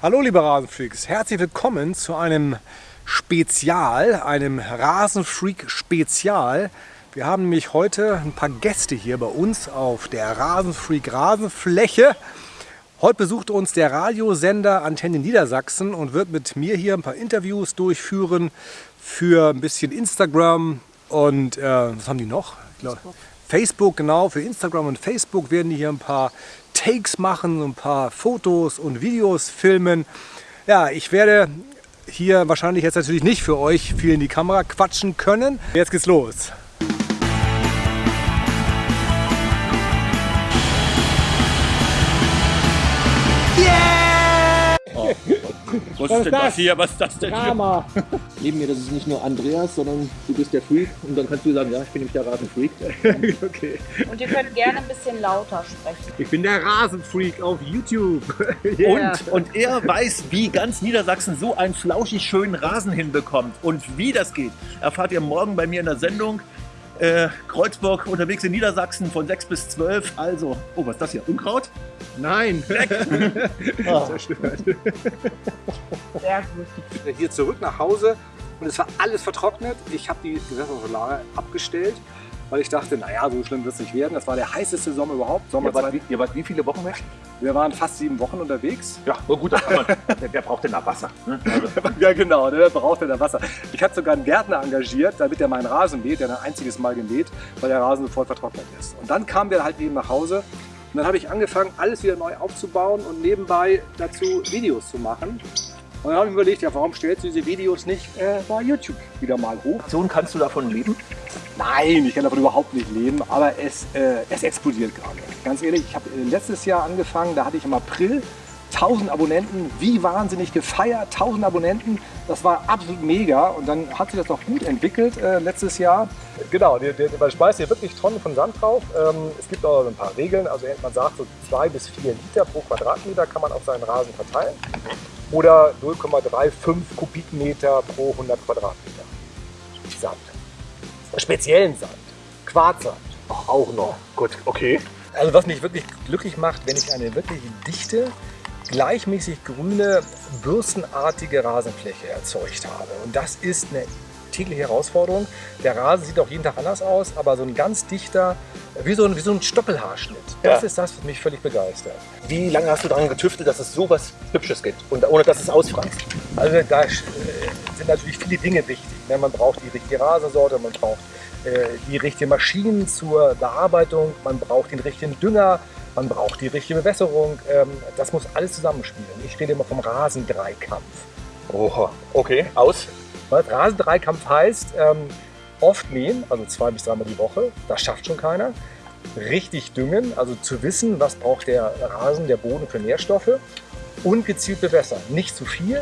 Hallo liebe Rasenfreaks, herzlich willkommen zu einem Spezial, einem Rasenfreak-Spezial. Wir haben nämlich heute ein paar Gäste hier bei uns auf der Rasenfreak Rasenfläche. Heute besucht uns der Radiosender Antenne Niedersachsen und wird mit mir hier ein paar Interviews durchführen für ein bisschen Instagram und äh, was haben die noch? Glaub, Facebook, genau, für Instagram und Facebook werden die hier ein paar Takes machen, ein paar Fotos und Videos filmen. Ja, ich werde hier wahrscheinlich jetzt natürlich nicht für euch viel in die Kamera quatschen können. Jetzt geht's los. Was ist denn das hier? Was ist das denn hier? Drama. Neben mir, das ist nicht nur Andreas, sondern du bist der Freak. Und dann kannst du sagen, ja, ich bin nämlich der Rasenfreak. okay. Und ihr könnt gerne ein bisschen lauter sprechen. Ich bin der Rasenfreak auf YouTube. Und, und er weiß, wie ganz Niedersachsen so einen flauschig schönen Rasen hinbekommt. Und wie das geht, erfahrt ihr morgen bei mir in der Sendung. Äh, Kreuzburg unterwegs in Niedersachsen von 6 bis 12. Also, oh, was ist das hier? Unkraut? Nein. Ah. Zerstört. Sehr gut. Hier zurück nach Hause und es war alles vertrocknet. Ich habe die Gewässersolare abgestellt, weil ich dachte, naja, so schlimm wird es nicht werden. Das war der heißeste Sommer überhaupt. Sommer Ihr wart, wie, ihr wart wie viele Wochen weg? Wir waren fast sieben Wochen unterwegs. Ja, na gut, da kann man, wer, wer braucht denn da Wasser? Ne? Also, Ja genau, der brauchte da Wasser. Ich habe sogar einen Gärtner engagiert, damit er meinen Rasen mäht. Der ein einziges Mal gemäht, weil der Rasen sofort vertrocknet ist. Und dann kamen wir halt eben nach Hause und dann habe ich angefangen, alles wieder neu aufzubauen und nebenbei dazu Videos zu machen. Und dann habe ich mir überlegt, ja, warum stellst du diese Videos nicht äh, bei YouTube wieder mal hoch? Sohn, kannst du davon leben? Nein, ich kann davon überhaupt nicht leben, aber es, äh, es explodiert gerade. Ganz ehrlich, ich habe äh, letztes Jahr angefangen, da hatte ich im April 1000 Abonnenten, wie wahnsinnig gefeiert, 1000 Abonnenten, das war absolut mega und dann hat sich das auch gut entwickelt äh, letztes Jahr. Genau, der, der, man schmeißt hier wirklich Tonnen von Sand drauf. Ähm, es gibt auch ein paar Regeln, also man sagt so 2 bis 4 Liter pro Quadratmeter kann man auf seinen Rasen verteilen oder 0,35 Kubikmeter pro 100 Quadratmeter Sand. Speziellen Sand, Quarzsand. Ach, auch noch. Gut, okay. Also was mich wirklich glücklich macht, wenn ich eine wirklich dichte, gleichmäßig grüne, bürstenartige Rasenfläche erzeugt habe. Und das ist eine tägliche Herausforderung. Der Rasen sieht auch jeden Tag anders aus, aber so ein ganz dichter, wie so ein, wie so ein Stoppelhaarschnitt. Das Ja. ist das, was mich völlig begeistert. Wie lange hast du daran getüftelt, dass es so was Hübsches gibt und ohne dass es ausfranst? Also da äh, sind natürlich viele Dinge wichtig. ne? Man braucht die richtige Rasensorte, man braucht äh, die richtigen Maschinen zur Bearbeitung, man braucht den richtigen Dünger, man braucht die richtige Bewässerung. Ähm, Das muss alles zusammenspielen. Ich rede immer vom Rasendreikampf. Oha, okay, aus. Was Rasendreikampf heißt, ähm, oft mähen, also zwei bis dreimal die Woche, das schafft schon keiner. Richtig düngen, also zu wissen, was braucht der Rasen, der Boden für Nährstoffe und gezielt bewässern. Nicht zu viel,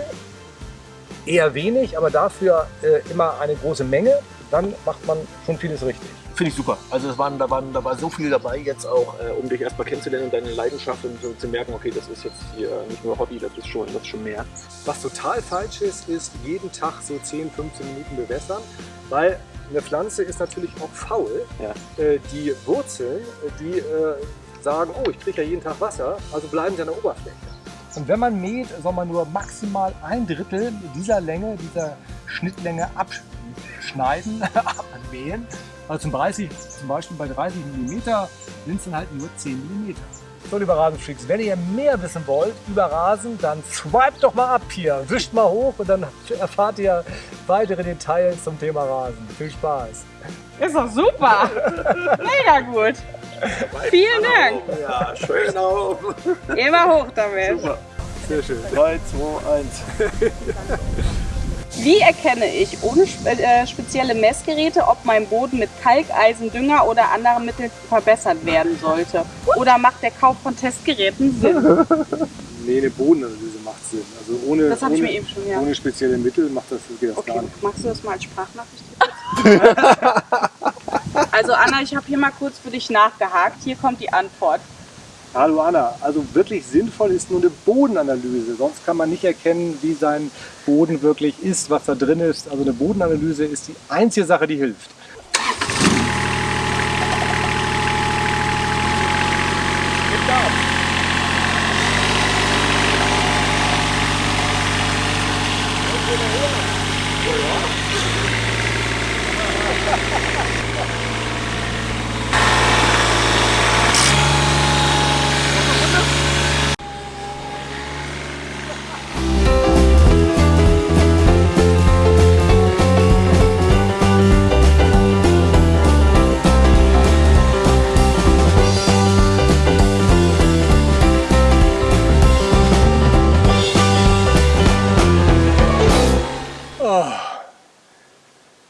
eher wenig, aber dafür äh, immer eine große Menge, dann macht man schon vieles richtig. Finde ich super. Also es waren, da, waren, da war so viel dabei jetzt auch, äh, um dich erstmal kennenzulernen und deine Leidenschaft und so zu merken, okay, das ist jetzt hier nicht nur Hobby, das ist schon, das ist schon mehr. Was total falsch ist, ist jeden Tag so 10, 15 Minuten bewässern, weil eine Pflanze ist natürlich auch faul. Ja. Äh, die Wurzeln, äh, die äh, sagen, oh, ich kriege ja jeden Tag Wasser, also bleiben sie an der Oberfläche. Und wenn man mäht, soll man nur maximal ein Drittel dieser Länge, dieser Schnittlänge abschneiden, abmähen. Also zum, 30, zum Beispiel bei 30 mm sind es dann halt nur 10 mm. So, liebe Rasenfreaks, wenn ihr mehr wissen wollt über Rasen, dann swipe doch mal ab hier, wischt mal hoch und dann erfahrt ihr weitere Details zum Thema Rasen. Viel Spaß! Ist doch super. Mega gut. Vielen Dank. Ja, schön auf. Immer hoch damit. Sehr schön. 3, 2, 1. Wie erkenne ich ohne äh, spezielle Messgeräte, ob mein Boden mit Kalkeisen, Dünger oder anderen Mitteln verbessert werden sollte? Oder macht der Kauf von Testgeräten Sinn? Nee, eine Bodenanalyse macht Sinn. Also ohne, Das ohne, schon, ja. ohne spezielle Mittel macht das, geht das Okay, gar nicht. magst du das mal als Sprachnachricht? also Anna, ich habe hier mal kurz für dich nachgehakt. Hier kommt die Antwort. Hallo Anna, also wirklich sinnvoll ist nur eine Bodenanalyse. Sonst kann man nicht erkennen, wie sein Boden wirklich ist, was da drin ist. Also eine Bodenanalyse ist die einzige Sache, die hilft.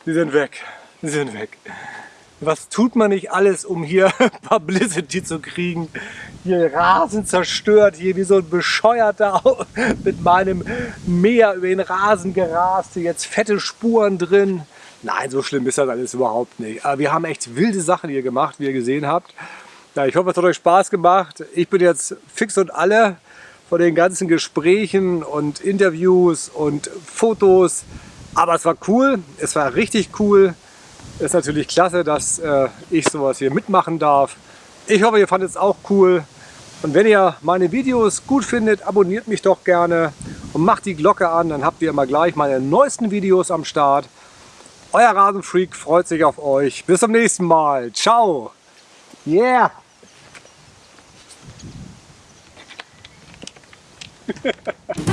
Sie sind weg. Sie sind weg. Was tut man nicht alles, um hier Publicity zu kriegen? Hier Rasen zerstört, hier wie so ein Bescheuerter mit meinem Meer über den Rasen gerast. Hier jetzt fette Spuren drin. Nein, so schlimm ist das alles überhaupt nicht. Aber wir haben echt wilde Sachen hier gemacht, wie ihr gesehen habt. Ja, ich hoffe, es hat euch Spaß gemacht. Ich bin jetzt fix und alle von den ganzen Gesprächen und Interviews und Fotos. Aber es war cool, es war richtig cool. Ist natürlich klasse, dass äh, ich sowas hier mitmachen darf. Ich hoffe, ihr fandet es auch cool. Und wenn ihr meine Videos gut findet, abonniert mich doch gerne und macht die Glocke an. Dann habt ihr immer gleich meine neuesten Videos am Start. Euer Rasenfreak freut sich auf euch. Bis zum nächsten Mal. Ciao. Yeah.